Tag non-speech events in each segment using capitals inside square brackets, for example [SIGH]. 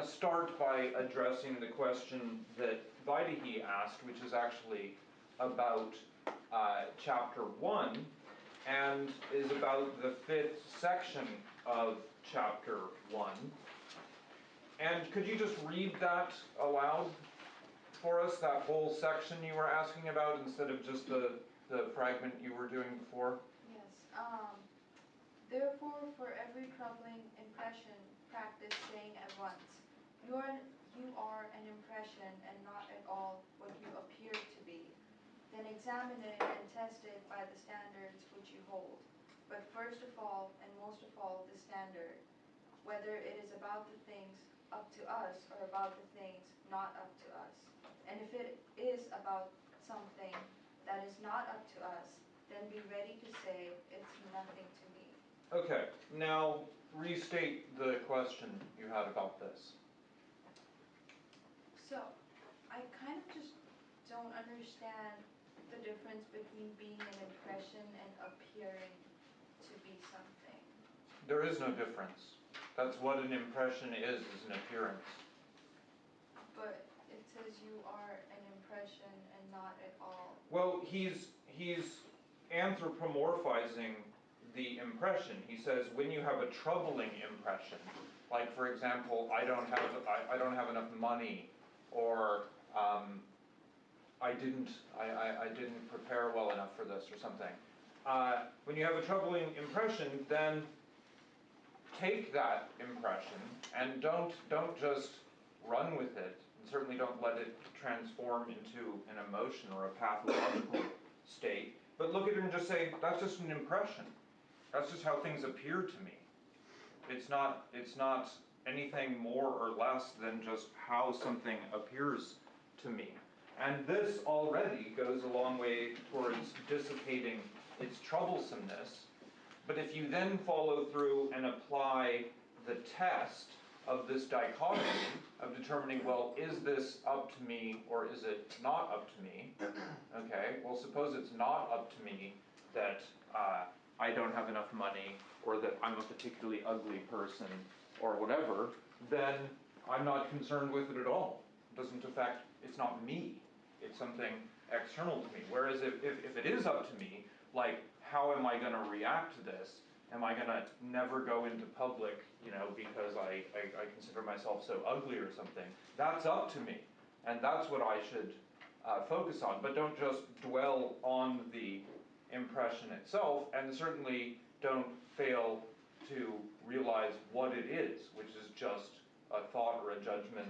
to start by addressing the question that Vaidehi asked, which is actually about uh, chapter 1 and is about the fifth section of chapter 1. And could you just read that aloud for us, that whole section you were asking about, instead of just the, the fragment you were doing before? Yes. Um, therefore, for every troubling impression, practice saying at once, you are, you are an impression and not at all what you appear to be. Then examine it and test it by the standards which you hold. But first of all, and most of all, the standard, whether it is about the things up to us or about the things not up to us. And if it is about something that is not up to us, then be ready to say, it's nothing to me. Okay, now restate the question you had about this. So, I kind of just don't understand the difference between being an impression and appearing to be something. There is no difference. That's what an impression is, is an appearance. But it says you are an impression and not at all. Well, he's he's anthropomorphizing the impression. He says when you have a troubling impression, like for example, I don't have I, I don't have enough money, or um, I didn't I, I, I, didn't prepare well enough for this or something. Uh, when you have a troubling impression, then take that impression and don't don't just run with it, and certainly don't let it transform into an emotion or a pathological [COUGHS] state. But look at it and just say, that's just an impression. That's just how things appear to me. It's not it's not anything more or less than just how something appears to me. And this already goes a long way towards dissipating its troublesomeness. But if you then follow through and apply the test of this dichotomy of determining, well, is this up to me or is it not up to me? [CLEARS THROAT] Okay, well, suppose it's not up to me that uh, I don't have enough money or that I'm a particularly ugly person or whatever, then I'm not concerned with it at all. It doesn't affect, it's not me, it's something external to me. Whereas if, if, if it is up to me, like, how am I going to react to this? Am I going to never go into public, you know, because I, I, I, consider myself so ugly or something? That's up to me. And that's what I should uh, focus on. But don't just dwell on the impression itself, and certainly don't fail to realize what it is, which is just a thought or a judgment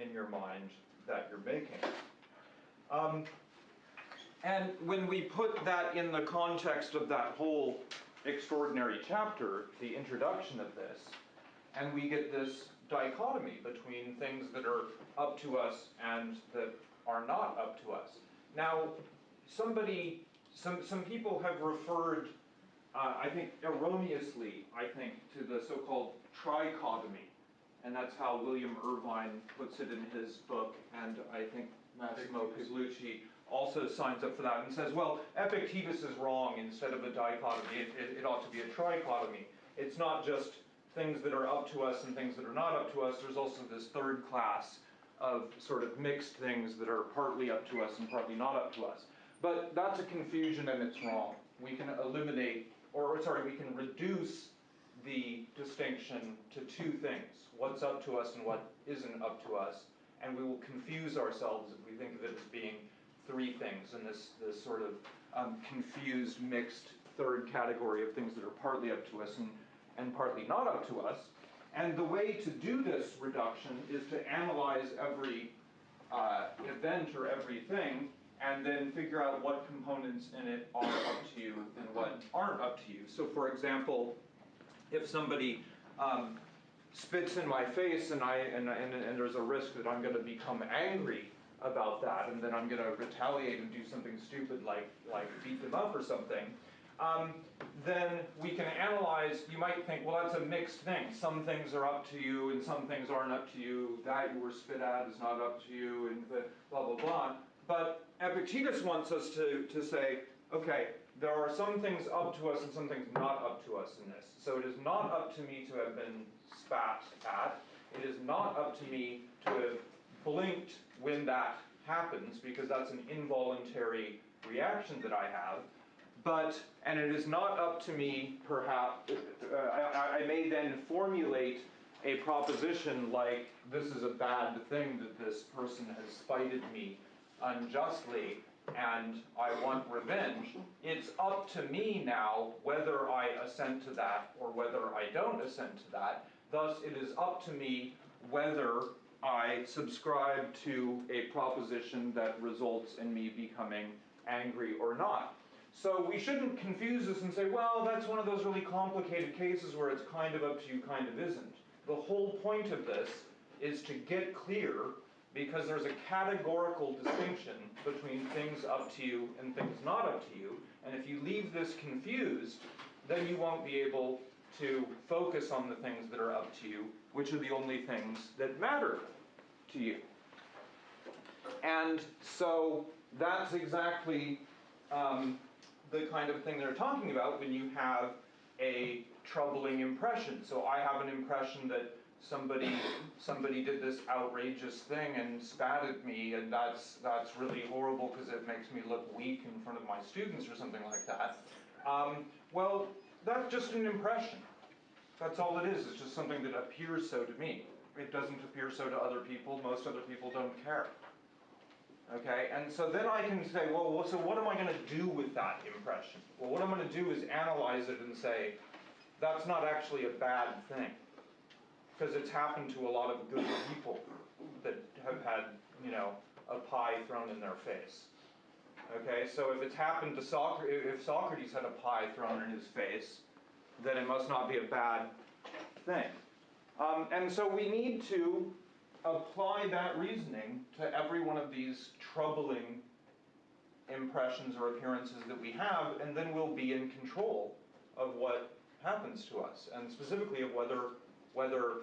in your mind that you're making. Um, and when we put that in the context of that whole extraordinary chapter, the introduction of this, and we get this dichotomy between things that are up to us and that are not up to us. Now, somebody, some, some people have referred, uh, I think erroneously, I think, to the so called trichotomy. And that's how William Irvine puts it in his book, and I think Massimo Pigliucci also signs up for that and says, well, Epictetus is wrong instead of a dichotomy. It, it, it, ought to be a trichotomy. It's not just things that are up to us and things that are not up to us. There's also this third class of sort of mixed things that are partly up to us and partly not up to us. But that's a confusion and it's wrong. We can eliminate, or sorry, we can reduce the distinction to two things what's up to us and what isn't up to us. And we will confuse ourselves if we think of it as being three things in this, this sort of um, confused, mixed third category of things that are partly up to us and, and partly not up to us. And the way to do this reduction is to analyze every uh, event or everything and then figure out what components in it are up to you and what aren't up to you. So, for example, if somebody um, spits in my face and, I, and, and, and there's a risk that I'm going to become angry about that, and then I'm going to retaliate and do something stupid like, like beat them up or something, um, then we can analyze, you might think, well, that's a mixed thing. Some things are up to you, and some things aren't up to you. That you were spit at is not up to you, and blah, blah, blah. But Epictetus wants us to, to say, okay, there are some things up to us and some things not up to us in this. So it is not up to me to have been spat at. It is not up to me to have blinked when that happens, because that's an involuntary reaction that I have. But, and it is not up to me, perhaps, uh, I, I may then formulate a proposition like, this is a bad thing that this person has spited me unjustly, and I want revenge. It's up to me now whether I assent to that or whether I don't assent to that. Thus, it is up to me whether I subscribe to a proposition that results in me becoming angry or not. So we shouldn't confuse this and say, well, that's one of those really complicated cases where it's kind of up to you, kind of isn't. The whole point of this is to get clear because there's a categorical distinction between things up to you and things not up to you. And if you leave this confused, then you won't be able to focus on the things that are up to you, which are the only things that matter to you. And so that's exactly um, the kind of thing they're talking about when you have a troubling impression. So I have an impression that somebody somebody did this outrageous thing and spat at me and that's that's really horrible because it makes me look weak in front of my students or something like that. Um, well, that's just an impression. That's all it is. It's just something that appears so to me. It doesn't appear so to other people. Most other people don't care. Okay, and so then I can say, well, so what am I going to do with that impression? Well, what I'm going to do is analyze it and say, that's not actually a bad thing. Because it's happened to a lot of good people that have had, you know, a pie thrown in their face. Okay, so if it's happened to Socrates, if Socrates had a pie thrown in his face, then it must not be a bad thing. Um, and so we need to apply that reasoning to every one of these troubling impressions or appearances that we have, and then we'll be in control of what happens to us, and specifically of whether whether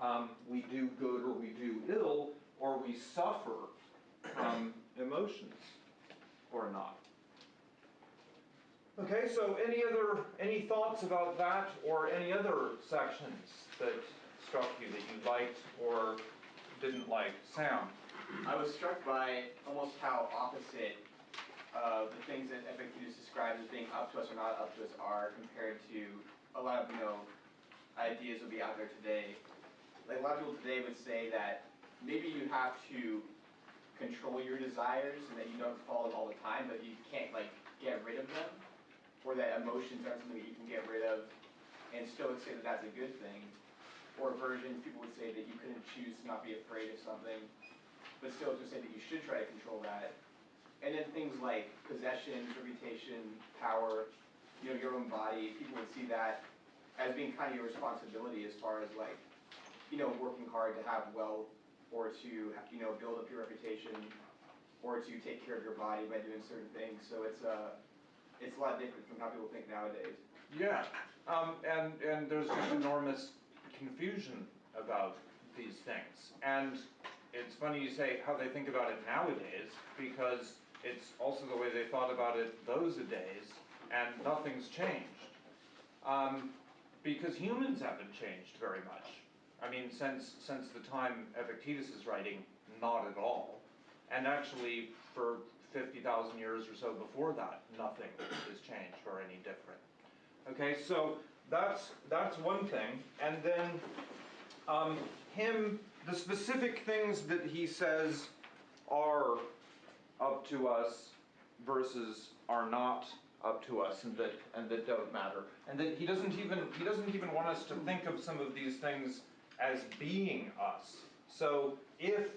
um, we do good or we do ill, or we suffer from emotions or not. Okay, so any other any thoughts about that or any other sections that struck you that you liked or didn't like? Sam. I was struck by almost how opposite uh, the things that Epictetus describes as being up to us or not up to us are compared to a lot of you know ideas would be out there today. Like a lot of people today would say that maybe you have to control your desires and that you don't follow them all the time, but you can't like get rid of them, or that emotions aren't something that you can get rid of, and still say that that's a good thing. Or versions, people would say that you couldn't choose to not be afraid of something, but still to say that you should try to control that. And then things like possessions, reputation, power, you know, your own body, people would see that as being kind of your responsibility as far as like, you know, working hard to have wealth or to, you know, build up your reputation or to take care of your body by doing certain things. So it's uh, it's a lot different from how people think nowadays. Yeah, um, and and there's just enormous confusion about these things, and it's funny you say how they think about it nowadays because it's also the way they thought about it those days, and nothing's changed. Um, because humans haven't changed very much. I mean, since since the time Epictetus is writing, not at all. And actually, for 50,000 years or so before that, nothing has changed or any different. Okay, so that's that's one thing. And then um, him, the specific things that he says are up to us versus are not up to us and that and that don't matter. And that he doesn't even he doesn't even want us to think of some of these things as being us. So if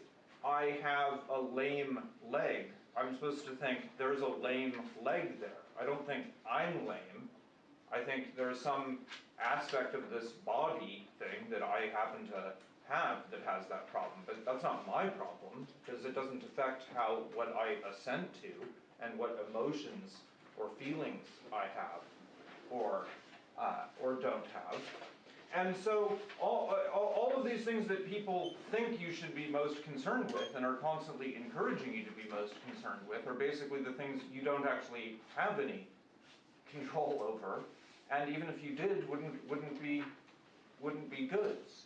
I have a lame leg, I'm supposed to think there's a lame leg there. I don't think I'm lame. I think there's some aspect of this body thing that I happen to have that has that problem. But that's not my problem because it doesn't affect how what I assent to and what emotions or feelings I have or, uh, or don't have. And so all, all, of these things that people think you should be most concerned with and are constantly encouraging you to be most concerned with are basically the things you don't actually have any control [LAUGHS] over. And even if you did, wouldn't, wouldn't, be, wouldn't be goods.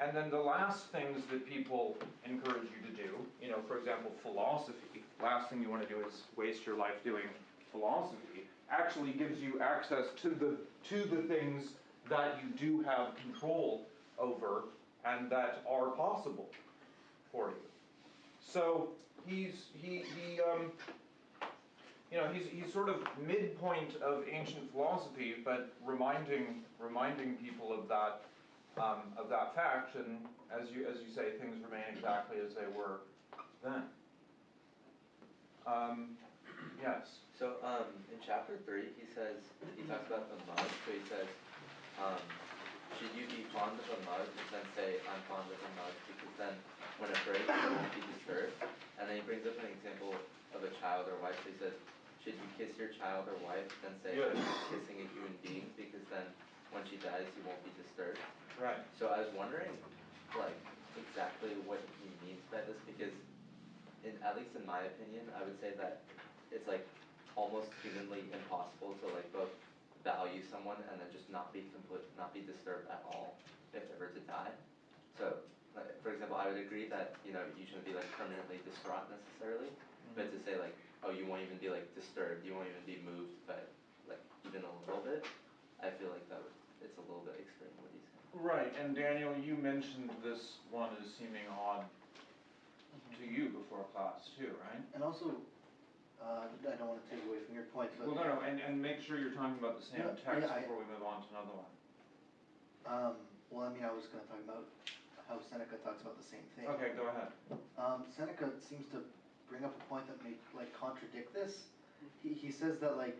And then the last things that people encourage you to do, you know, for example, philosophy, last thing you wanna do is waste your life doing philosophy, actually gives you access to the, to the things that you do have control over and that are possible for you. So he's, he, he, um, you know, he's, he's sort of midpoint of ancient philosophy, but reminding, reminding people of that, um, of that fact, and as you, as you say, things remain exactly as they were then. Um, yes, So, um, in chapter three, he says, he talks about the mud, so he says, um, should you be fond of a mug, then say, I'm fond of a mug, because then when it breaks, it won't be disturbed. And then he brings up an example of a child or wife, so he says, should you kiss your child or wife, then say, I'm kissing a human being, because then when she dies, you won't be disturbed. right, So I was wondering, like, exactly what he means by this, because in, at least in my opinion, I would say that it's like almost humanly impossible to like both value someone and then just not be complete, not be disturbed at all if they were to die. So, like, for example, I would agree that, you know, you shouldn't be like permanently distraught necessarily, mm-hmm. but to say like, oh, you won't even be like disturbed, you won't even be moved by like even a little bit, I feel like that would, it's a little bit extreme what he's saying. right, and Daniel, you mentioned this one as seeming odd to mm-hmm. you before class too, right? And also, uh, I don't wanna take away from your point, but, Well, no, no, and, and make sure you're talking about the same Yeah, text yeah, I- before we move on to another one. um, well, I mean, I was gonna talk about how Seneca talks about the same thing. Okay, go ahead. Um, Seneca seems to bring up a point that may, like, contradict this. He, he says that, like,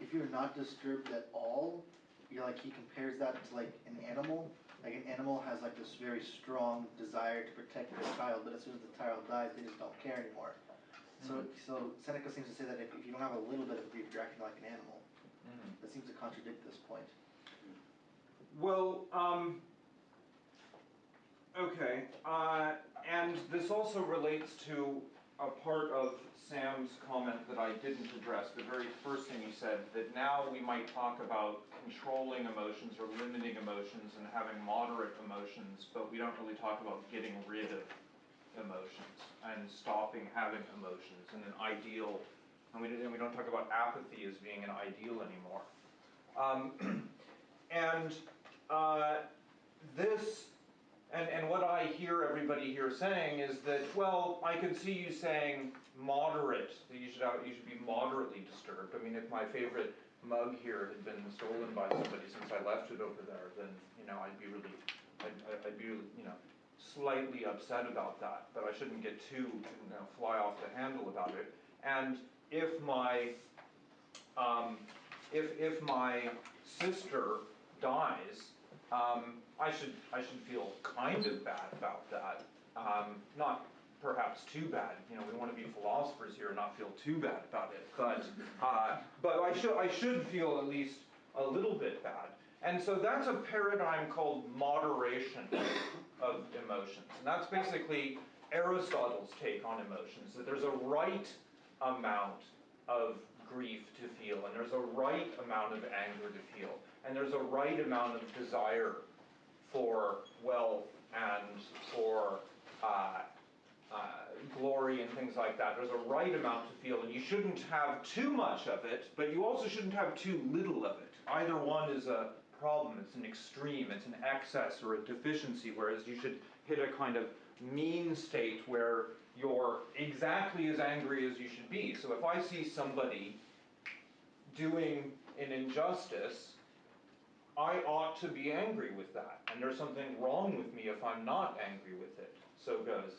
if you're not disturbed at all, you're like, he compares that to like an animal. Like, an animal has like this very strong desire to protect their child, but as soon as the child dies, they just don't care anymore. So, so Seneca seems to say that if, if you don't have a little bit of grief, you're acting like an animal. Mhm. That seems to contradict this point. Well, um, okay, uh, and this also relates to a part of Sam's comment that I didn't address, the very first thing he said, that now we might talk about controlling emotions or limiting emotions and having moderate emotions, but we don't really talk about getting rid of emotions and stopping having emotions and an ideal, and we didn't, we don't talk about apathy as being an ideal anymore. Um, [CLEARS THROAT] and uh, this, and, and what I hear everybody here saying is that, well, I can see you saying moderate, that you should, have- you should be moderately disturbed. I mean, if my favorite mug here had been stolen by somebody since I left it over there, then, you know, I'd be really, I'd- I'd be, you know, slightly upset about that, but I shouldn't get too, you know, fly off the handle about it. And if my, um, if, if my sister dies, um, I should, I should feel kind of bad about that. Um, not perhaps too bad, you know, we wanna be philosophers here and not feel too bad about it, but, uh, but I should, I should feel at least a little bit bad. And so that's a paradigm called moderation of emotions. And that's basically Aristotle's take on emotions, that there's a right amount of grief to feel, and there's a right amount of anger to feel, and there's a right amount of desire for wealth and for uh, uh, glory and things like that. There's a right amount to feel, and you shouldn't have too much of it, but you also shouldn't have too little of it. Either one is a problem, it's an extreme, it's an excess or a deficiency, whereas you should hit a kind of mean state where you're exactly as angry as you should be. So if I see somebody doing an injustice, I ought to be angry with that. And there's something wrong with me if I'm not angry with it. So goes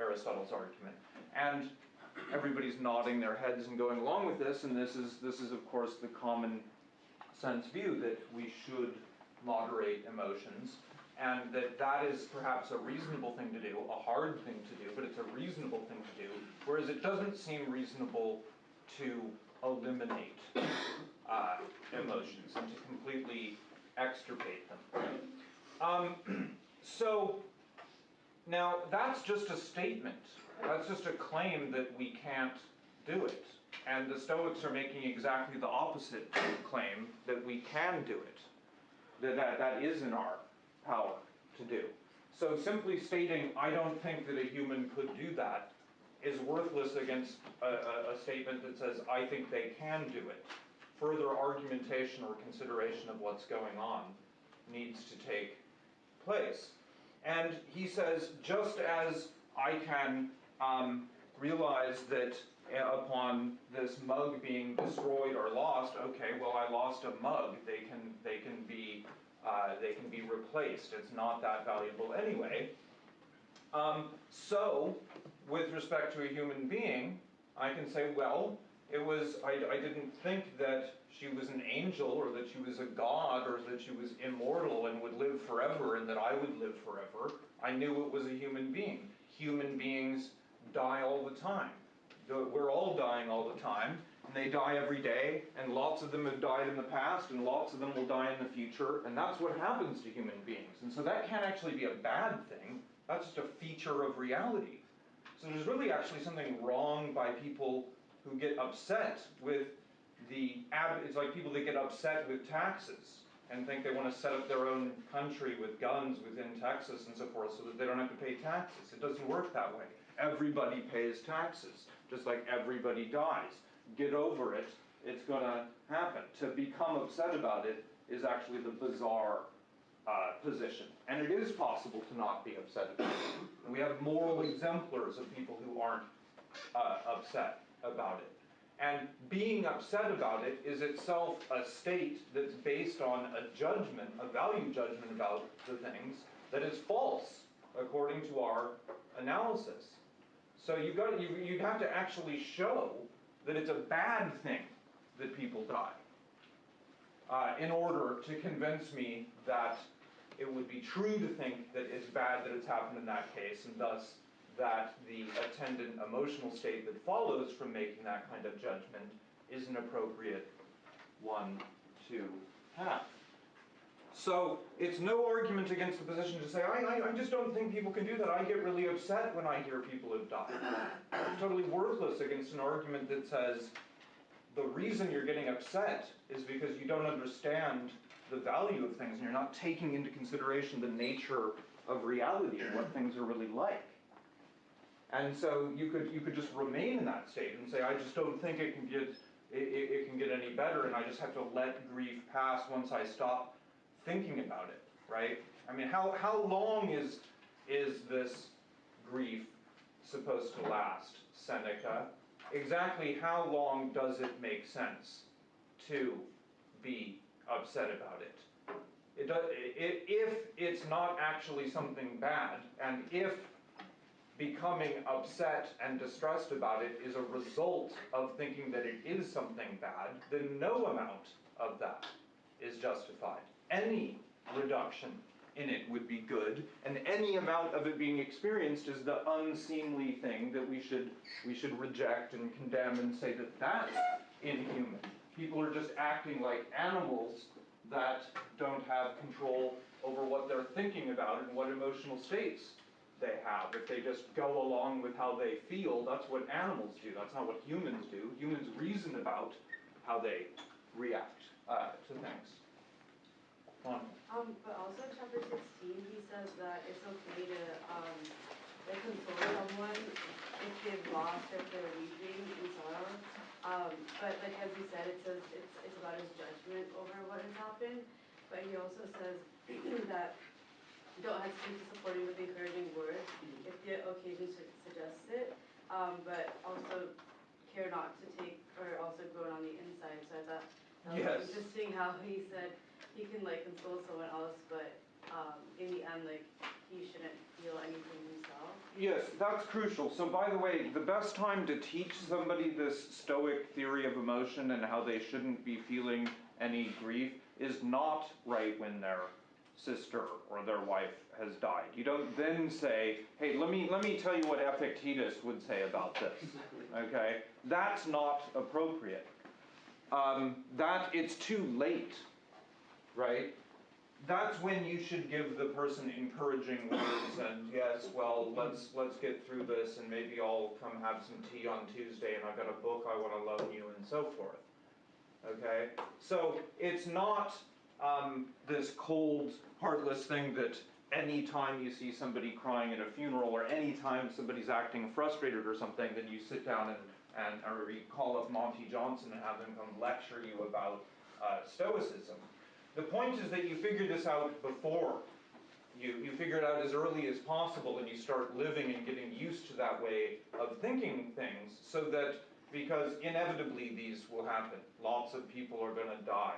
Aristotle's argument. And everybody's nodding their heads and going along with this, and this is this is of course the common sense view that we should moderate emotions and that that is perhaps a reasonable thing to do, a hard thing to do, but it's a reasonable thing to do, whereas it doesn't seem reasonable to eliminate uh, emotions and to completely extirpate them. Um, [CLEARS THROAT] so, now that's just a statement. That's just a claim that we can't do it. And the Stoics are making exactly the opposite claim that we can do it. That, that, that is in our power to do. So simply stating, I don't think that a human could do that, is worthless against a, a, a statement that says, I think they can do it. Further argumentation or consideration of what's going on needs to take place. And he says, just as I can um, realize that upon this mug being destroyed or lost, okay, well, I lost a mug. They can they can be uh, they can be replaced. It's not that valuable anyway. Um, so, with respect to a human being, I can say, well, it was I, I didn't think that she was an angel or that she was a god or that she was immortal and would live forever and that I would live forever. I knew it was a human being. Human beings die all the time. We're all dying all the time, and they die every day, and lots of them have died in the past, and lots of them will die in the future, and that's what happens to human beings. And so that can't actually be a bad thing, that's just a feature of reality. So there's really actually something wrong by people who get upset with the it's like people that get upset with taxes and think they want to set up their own country with guns within Texas and so forth so that they don't have to pay taxes. It doesn't work that way. Everybody pays taxes, just like everybody dies. Get over it, it's going to happen. To become upset about it is actually the bizarre uh, position. And it is possible to not be upset about it. And we have moral exemplars of people who aren't uh, upset about it. And being upset about it is itself a state that's based on a judgment, a value judgment about the things that is false according to our analysis. So you've got you, you'd have to actually show that it's a bad thing that people die uh, in order to convince me that it would be true to think that it's bad that it's happened in that case, and thus that the attendant emotional state that follows from making that kind of judgment is an appropriate one to have. So it's no argument against the position to say, I, I, I just don't think people can do that. I get really upset when I hear people have died. It's totally worthless against an argument that says the reason you're getting upset is because you don't understand the value of things and you're not taking into consideration the nature of reality and what things are really like. And so you could you could just remain in that state and say, I just don't think it can get it, it, it can get any better, and I just have to let grief pass once I stop thinking about it, right? I mean, how how long is is this grief supposed to last, Seneca? Exactly how long does it make sense to be upset about it? It does, i if it's not actually something bad, and if becoming upset and distressed about it is a result of thinking that it is something bad, then no amount of that is justified. Any reduction in it would be good, and any amount of it being experienced is the unseemly thing that we should we should reject and condemn and say that that's inhuman. People are just acting like animals that don't have control over what they're thinking about and what emotional states they have. If they just go along with how they feel, that's what animals do. That's not what humans do. Humans reason about how they react uh, to things. On. Um, but also in chapter sixteen, he says that it's okay to, um, like console someone if they've lost or if they're weeping in sorrow. Um, but like as he said, it says it's, it's about his judgment over what has happened. But he also says [CLEARS THROAT] that you don't hesitate to be supporting with encouraging words if the occasion su- suggests it. Um, but also care not to take, or also groan on the inside, so I thought that was Yes. interesting how he said he can like console someone else, but um, in the end, like he shouldn't feel anything himself. Yes, that's crucial. So, by the way, the best time to teach somebody this Stoic theory of emotion and how they shouldn't be feeling any grief is not right when their sister or their wife has died. You don't then say, "Hey, let me let me tell you what Epictetus would say about this." [LAUGHS] Okay, that's not appropriate. Um, that it's too late, right? that's when you should give the person encouraging words and yes, well, let's let's get through this and maybe I'll come have some tea on Tuesday and I've got a book I want to loan you and so forth. Okay, so it's not um, this cold, heartless thing that anytime you see somebody crying at a funeral or anytime somebody's acting frustrated or something, then you sit down and, and or you call up Monte Johnson and have him come lecture you about uh, Stoicism. The point is that you figure this out before. You, you figure it out as early as possible and you start living and getting used to that way of thinking things so that because inevitably these will happen. Lots of people are going to die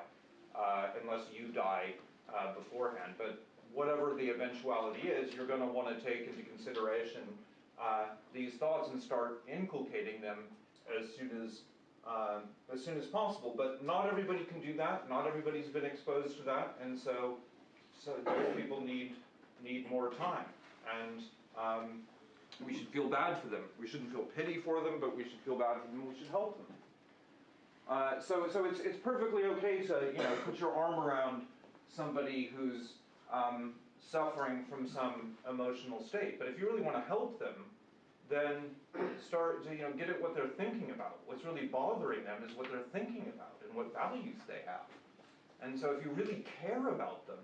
uh, unless you die uh, beforehand. But whatever the eventuality is, you're going to want to take into consideration uh, these thoughts and start inculcating them as soon as um, as soon as possible. But not everybody can do that. Not everybody's been exposed to that, and so so those people need need more time. And um, we should feel bad for them. We shouldn't feel pity for them, but we should feel bad for them. We should help them. Uh, so, so it's, it's perfectly okay to, you know, put your arm around somebody who's um, suffering from some emotional state. But if you really want to help them, then start to, you know, get at what they're thinking about. What's really bothering them is what they're thinking about and what values they have. And so if you really care about them,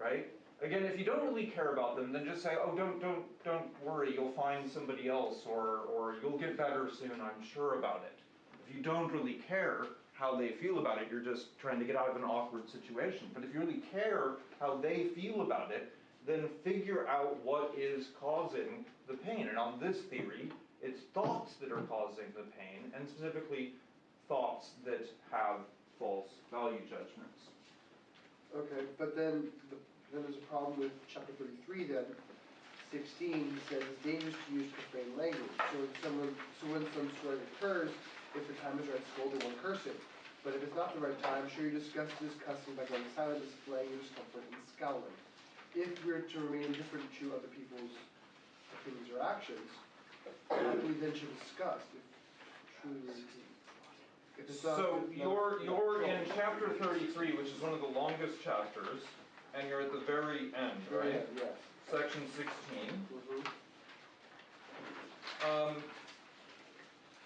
right? Again, if you don't really care about them, then just say, oh, don't, don't, don't worry, you'll find somebody else, or, or you'll get better soon, I'm sure about it. If you don't really care how they feel about it, you're just trying to get out of an awkward situation. But if you really care how they feel about it, then figure out what is causing the pain. And on this theory, it's thoughts that are causing the pain, and specifically thoughts that have false value judgments. Okay, but then, the- then there's a problem with chapter thirty-three then, sixteen he says it's dangerous to use profane language. So when someone, so when some occurs, if the time is right, scold or one cursing. But if it's not the right time, show you disgust this cussing by going silent, displaying your discomfort and scowling. If we're to remain indifferent to other people's opinions or actions, what we then should discuss if truly. If it's not- So not- you're, you're in chapter thirty-three, which is one of the longest chapters, and you're at the very end, right? Yes. Section sixteen. Mhm. Um,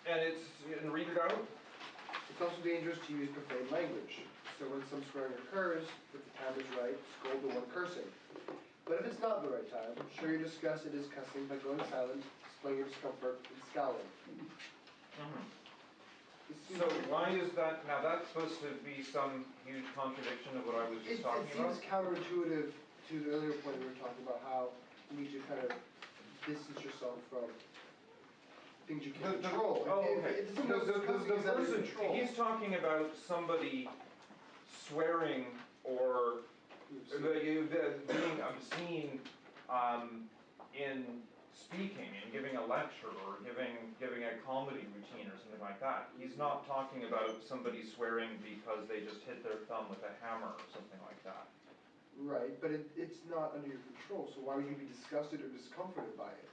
and it's, and read it out. It's also dangerous to use profane language. So when some swearing occurs, if the time is right, scold the one cursing. But if it's not the right time, show your disgust at his cussing by going silent, displaying your discomfort, and scowling. Mm-hmm. Seems- So why is that, now that's supposed to be some huge contradiction of what I was just it talking about? It seems counterintuitive to the earlier point we were talking about how you need to kind of distance yourself from things you can't the- control. Oh, okay. The, someone else the, the, the is that under person, control? he's talking about somebody swearing or the, being obscene, um, in speaking and giving a lecture or giving, giving a comedy routine or something like that. He's not talking about somebody swearing because they just hit their thumb with a hammer or something like that. Right, but it, it's not under your control, so why would you be disgusted or discomforted by it?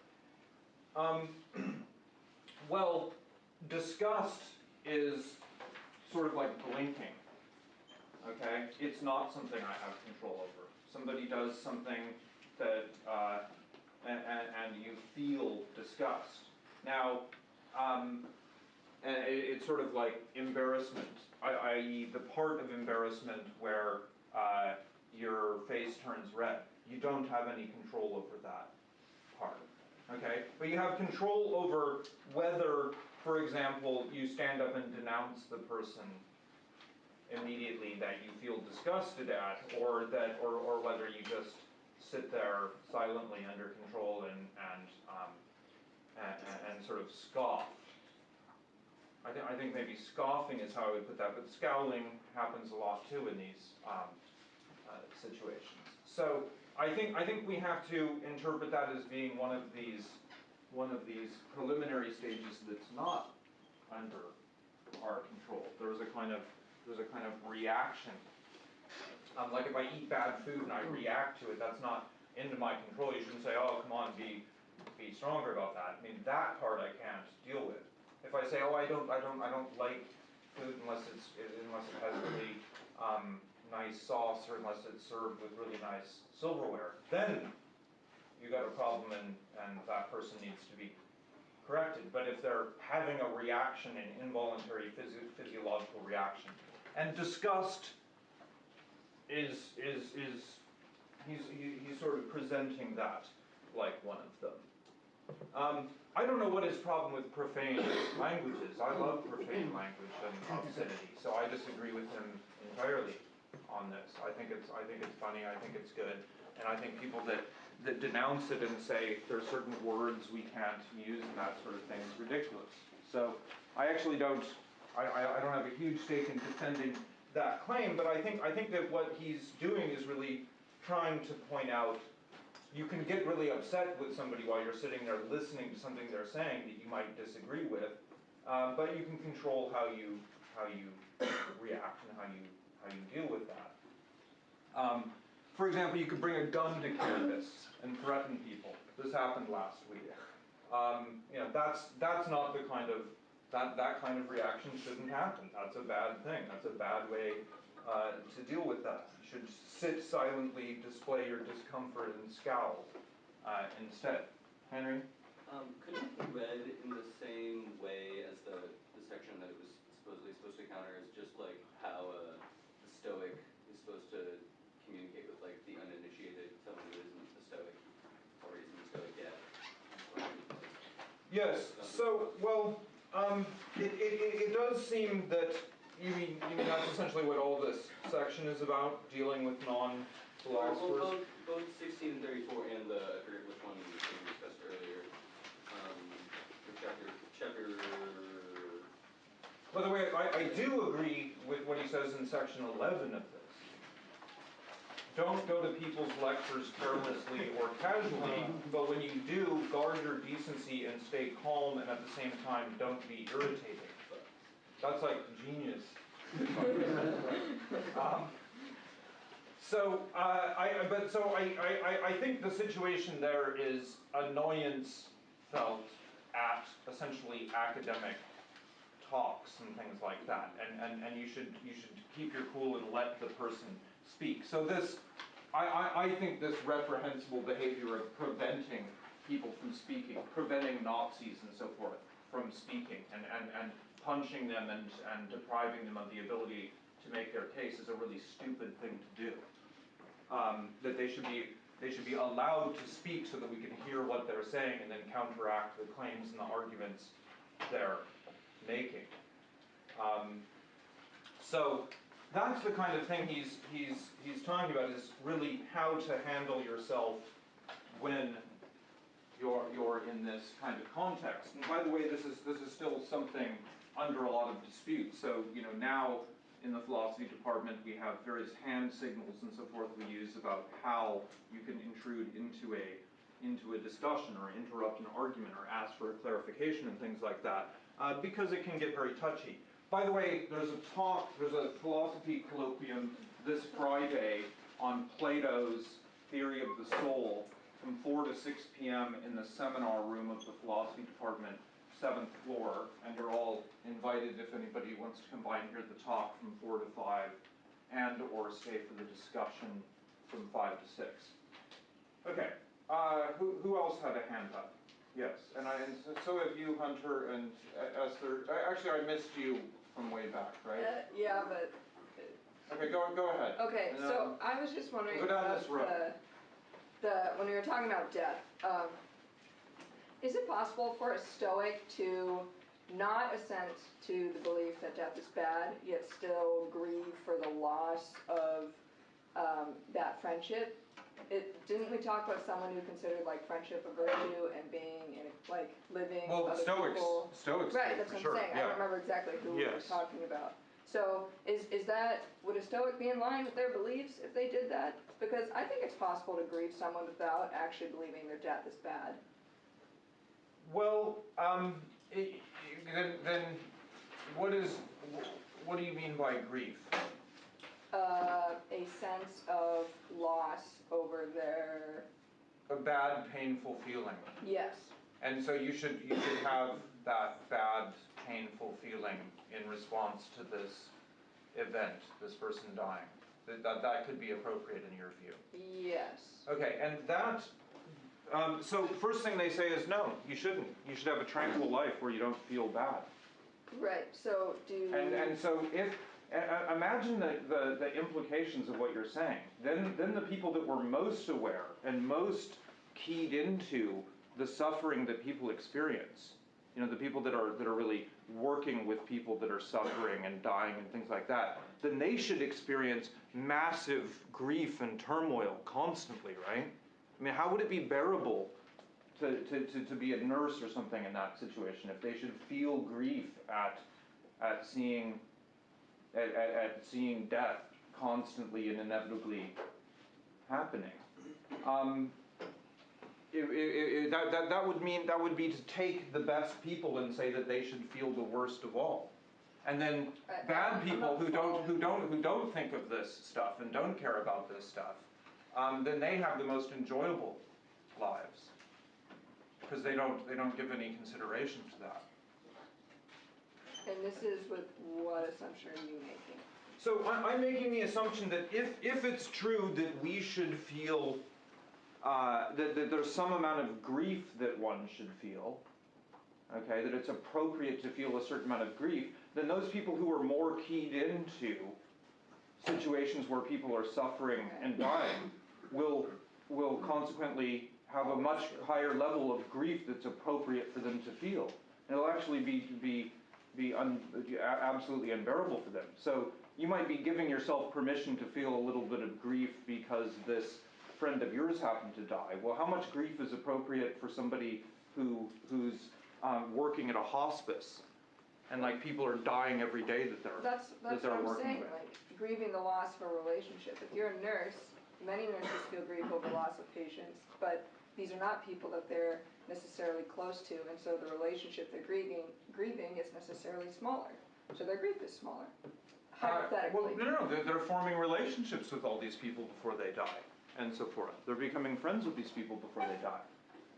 Um, [CLEARS THROAT] well, disgust is sort of like blinking. Okay, it's not something I have control over. Somebody does something that, uh, and, and, and you feel disgust. Now, um, and it, it's sort of like embarrassment, i.e., the part of embarrassment where uh, your face turns red. You don't have any control over that part okay? But you have control over whether, for example, you stand up and denounce the person immediately that you feel disgusted at, or that, or, or whether you just sit there silently under control and, and, um, and, and- sort of scoff. I think, I think maybe scoffing is how I would put that, but scowling happens a lot too in these, um, uh, situations. So, I think, I think we have to interpret that as being one of these, one of these preliminary stages that's not under our control. There's a kind of, there's a kind of reaction. Um, like if I eat bad food and I react to it, that's not into my control. You shouldn't say, oh, come on, be, be stronger about that. I mean, that part I can't deal with. If I say, oh, I don't, I don't, I don't like food unless it's, unless it has really, um, nice sauce or unless it's served with really nice silverware, then you got a problem and, and that person needs to be corrected. But if they're having a reaction, an involuntary physio- physiological reaction, and disgust is, is, is he's, he, he's sort of presenting that like one of them. Um, I don't know what his problem with profane language is. I love profane language and obscenity, so I disagree with him entirely on this. I think it's, I think it's funny, I think it's good, and I think people that, that denounce it and say there are certain words we can't use and that sort of thing is ridiculous. So I actually don't, I, I, don't have a huge stake in defending that claim, but I think, I think that what he's doing is really trying to point out you can get really upset with somebody while you're sitting there listening to something they're saying that you might disagree with, um, but you can control how you how you react and how you how you deal with that. Um, for example, you could bring a gun to campus and threaten people. This happened last week. Um, you know, that's that's not the kind of that that kind of reaction shouldn't happen. That's a bad thing. That's a bad way uh, to deal with that. You should sit silently, display your discomfort, and scowl uh, instead. Henry? Um, could it be read in the same way as the, the section that it was supposedly supposed to counter as just like how uh, the Stoic is supposed to communicate with like the uninitiated, someone who isn't a Stoic or isn't a Stoic yet? Yes. So, well, um, it, it, it does seem that you mean you mean that's essentially what all this section is about, dealing with non-philosophers. both, both and thirty-four and the, I forget which one we discussed earlier. Um, chapter, chapter, By the way, I, I do agree with what he says in section 11 of this. Don't go to people's lectures carelessly or casually, but when you do, guard your decency and stay calm, and at the same time, don't be irritated. That's like genius. [LAUGHS] Um, So, uh, I, but, so I, I, I- I think the situation there is annoyance felt at essentially academic talks and things like that, and, and, and you should, you should keep your cool and let the person speak. So this, I, I, I think this reprehensible behavior of preventing people from speaking, preventing Nazis and so forth from speaking, and, and, and punching them and, and depriving them of the ability to make their case is a really stupid thing to do. Um, that they should be, they should be allowed to speak so that we can hear what they're saying and then counteract the claims and the arguments they're making. Um, so that's the kind of thing he's, he's, he's talking about is really how to handle yourself when you're, you're in this kind of context. And by the way, this is, this is still something under a lot of dispute. So, you know, now in the philosophy department, we have various hand signals and so forth we use about how you can intrude into a, into a discussion or interrupt an argument or ask for a clarification and things like that uh, because it can get very touchy. By the way, there's a talk, there's a philosophy colloquium this Friday on Plato's theory of the soul from 4 to 6 p.m. in the seminar room of the philosophy department, seventh floor, and you're all invited if anybody wants to come by and hear the talk from 4 to 5, and or stay for the discussion from 5 to 6. Okay, uh, who, who else had a hand up? Yes, and I, and so- so have you, Hunter and uh, Esther. Actually, I missed you from way back, right? Uh, yeah, but, Okay, go, go ahead. okay, And, so um, I was just wondering go down about this road. the, the, when we were talking about death, um, is it possible for a stoic to not assent to the belief that death is bad, yet still grieve for the loss of, um, that friendship? It, didn't we talk about someone who considered like friendship a virtue and being in, a- like, living Well, with other Stoics, people? Stoics Right, that's what sure, I'm saying, I don't remember exactly who we were talking about. So, is, is that, would a Stoic be in line with their beliefs if they did that? Because I think it's possible to grieve someone without actually believing their death is bad. Well, um, i- i- then, then, what is, what do you mean by grief? Uh, a sense of loss over their, A bad, painful feeling. yes, And so you should, you should have that bad, painful feeling in response to this event, this person dying. That, that, that could be appropriate in your view. yes. Okay, and that, um, so first thing they say is no, you shouldn't. You should have a tranquil life where you don't feel bad. Right, so do, And, and so if, Uh, imagine the, the, the implications of what you're saying. Then, then the people that were most aware and most keyed into the suffering that people experience, you know, the people that are, that are really working with people that are suffering and dying and things like that, then they should experience massive grief and turmoil constantly, right? I mean, how would it be bearable to, to, to, to be a nurse or something in that situation if they should feel grief at, at seeing at, at, at seeing death constantly and inevitably happening. Um, it, it, it, that, that, that would mean that would be to take the best people and say that they should feel the worst of all. And then I- bad people who don't who don't who don't think of this stuff and don't care about this stuff, um, then they have the most enjoyable lives because they don't they don't give any consideration to that. And this is with what assumption are you making? So I- I'm making the assumption that if, if it's true that we should feel, uh, that, that there's some amount of grief that one should feel, okay, that it's appropriate to feel a certain amount of grief, then those people who are more keyed into situations where people are suffering and dying will, will consequently have a much higher level of grief that's appropriate for them to feel. And it'll actually be, be, be un, absolutely unbearable for them. So you might be giving yourself permission to feel a little bit of grief because this friend of yours happened to die. Well, how much grief is appropriate for somebody who, who's um, working at a hospice and like people are dying every day that they're That's, that's they're what I'm working saying, with. like grieving the loss of a relationship. If you're a nurse, many nurses feel grief over loss of patients, but these are not people that they're necessarily close to, and so the relationship they're grieving, grieving is necessarily smaller. So their grief is smaller, Uh, hypothetically. Well, no, no, they're, they're forming relationships with all these people before they die, and so forth. They're becoming friends with these people before they die.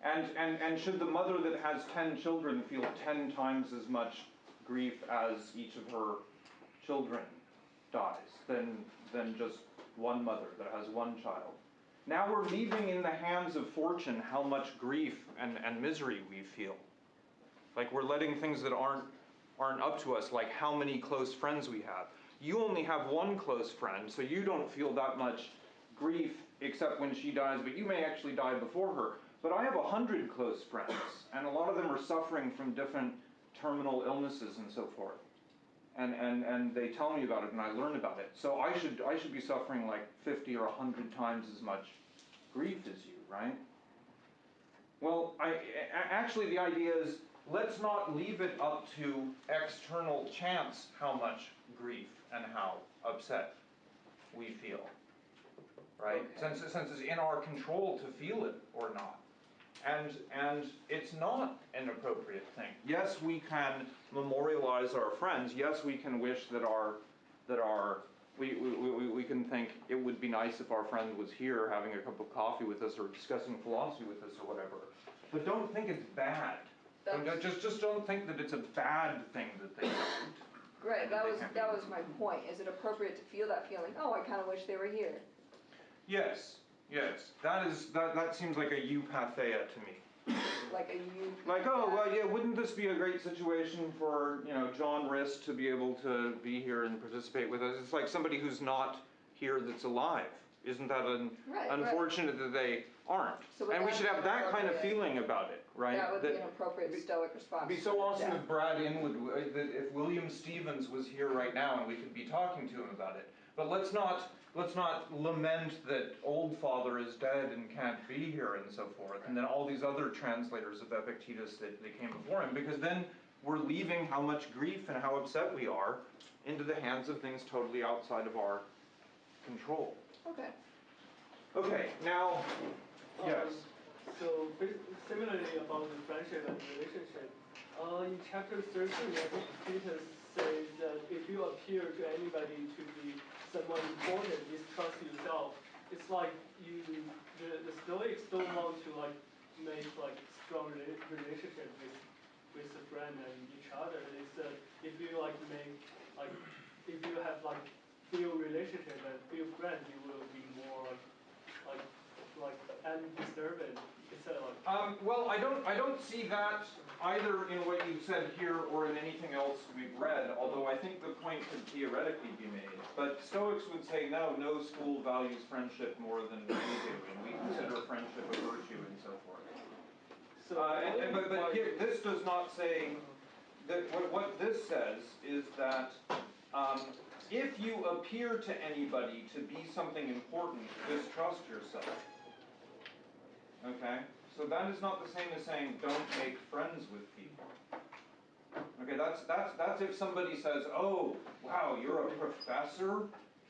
And, and, and should the mother that has ten children feel ten times as much grief as each of her children dies, than, than just one mother that has one child? Now we're leaving in the hands of fortune how much grief and, and misery we feel. Like we're letting things that aren't aren't up to us, like how many close friends we have. You only have one close friend, so you don't feel that much grief except when she dies, but you may actually die before her. But I have a hundred close friends, and a lot of them are suffering from different terminal illnesses and so forth. And, and, and they tell me about it and I learn about it. So I should, I should be suffering like 50 or 100 times as much grief as you, right? Well, I, actually, the idea is let's not leave it up to external chance how much grief and how upset we feel. Right? Okay. Since, since it's in our control to feel it or not. And, and it's not an appropriate thing. Yes, we can memorialize our friends. Yes, we can wish that our, that our, we, we, we, we can think it would be nice if our friend was here having a cup of coffee with us or discussing philosophy with us or whatever. But don't think it's bad. That's- Just, just don't think that it's a bad thing that they don't. Right, that was, that was my point. Is it appropriate to feel that feeling, oh, I kinda wish they were here? Yes, yes. That is, that, that seems like a eupatheia to me. Like a you. Like, oh, well, yeah, wouldn't this be a great situation for, you know, John Rist to be able to be here and participate with us? It's like somebody who's not here that's alive. Isn't that un- Right, right. unfortunate that they aren't? So would And we that should be have that kind of appropriate? feeling about it, right? That would be an appropriate stoic response. It'd be so awesome if Brad Inwood, uh, that if William Stevens was here right now and we could be talking to him about it. But let's not, let's not lament that Oldfather is dead and can't be here and so forth. And then all these other translators of Epictetus that, that came before him, because then we're leaving how much grief and how upset we are into the hands of things totally outside of our control. Okay, Okay, now, yes. Um, So similarly about the friendship and relationship, uh, in chapter thirteen, Epictetus says that if you appear to anybody to be someone important, distrust yourself. It's like you, the, the Stoics don't want to like make like strong rela- relationship with with a friend and each other. It's uh, if you like make like if you have like few relationship and few friends, you will be more like like and disturb it instead of like. Um, well, I don't, I don't see that either in what you said here or in anything else we've read, although I think the point could theoretically be made. But Stoics would say, no, no school values friendship more than we do, and we consider friendship a virtue and so forth. So Uh, and, and, but, but here, this does not say, that, what, what this says is that, um, if you appear to anybody to be something important, distrust yourself. Okay? So that is not the same as saying, don't make friends with people. Okay, that's, that's, that's if somebody says, oh, wow, you're a professor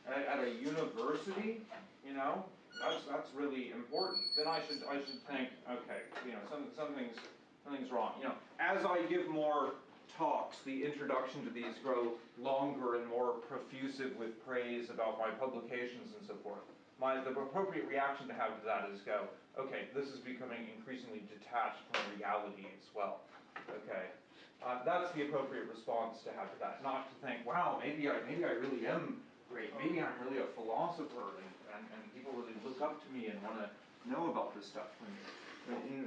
at, at a university, you know? That's, that's really important. Then I should, I should think, okay, you know, some, something's, something's wrong. You know, as I give more talks, the introduction to these grow longer and more profusive with praise about my publications and so forth. My, the appropriate reaction to have to that is go, okay, this is becoming increasingly detached from reality as well. Okay, uh, that's the appropriate response to have to that, not to think, wow, maybe I, maybe I really am great, maybe I'm really a philosopher and, and, and people really look up to me and want to know about this stuff.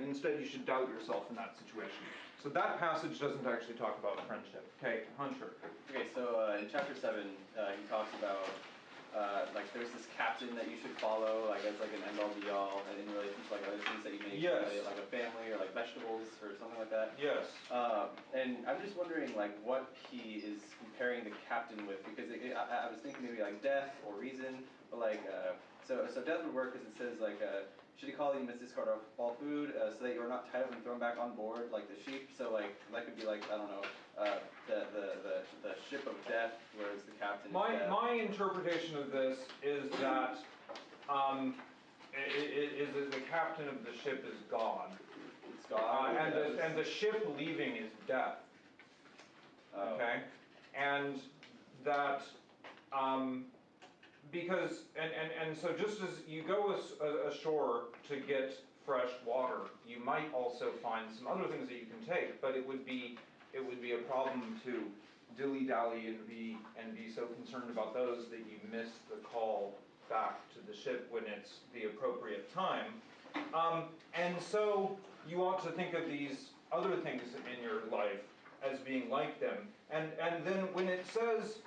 Instead, you should doubt yourself in that situation. So that passage doesn't actually talk about friendship. Okay, Hunter. Okay, so uh, in chapter seven, uh, he talks about uh, like there's this captain that you should follow, like as like an end all be all, and in relation to like other things that you make, Yes. like, like a family or like vegetables or something like that. Yes. Um, and I'm just wondering like what he is comparing the captain with because it, it, I, I was thinking maybe like death or reason, but like uh, so so death would work because it says like uh, should he call you must discard all- all food uh, so that you are not tied up and thrown back on board like the sheep. So like that could be like I don't know uh, the, the the the ship of death, whereas the captain My, my interpretation of this is that, um, i- i- is that the captain of the ship is God. it's Uh, and the, and the ship leaving is death, oh. okay? And that, um, because, and, and, and so just as you go ashore to get fresh water, you might also find some other things that you can take, but it would be, it would be a problem to dilly-dally and be, and be so concerned about those that you miss the call back to the ship when it's the appropriate time. Um, and so you ought to think of these other things in your life as being like them. And, and then when it says,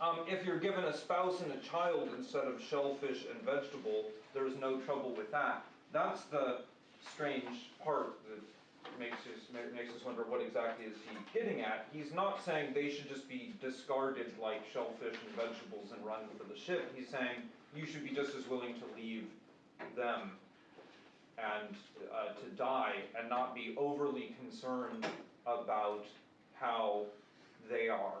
um, if you're given a spouse and a child instead of shellfish and vegetable, there's no trouble with that. That's the strange part that makes us, makes us wonder what exactly is he getting at. He's not saying they should just be discarded like shellfish and vegetables and run for the ship. He's saying you should be just as willing to leave them and uh, to die and not be overly concerned about how they are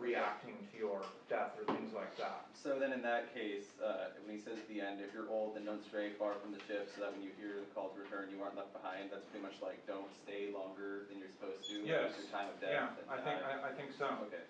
reacting to your death or things like that. So then in that case, uh, when he says at the end, if you're old, then don't stray far from the ship, so that when you hear the call to return, you aren't left behind. That's pretty much like don't stay longer than you're supposed to. Yes. Your time of Yeah, death. and I think. I, I think so. Okay.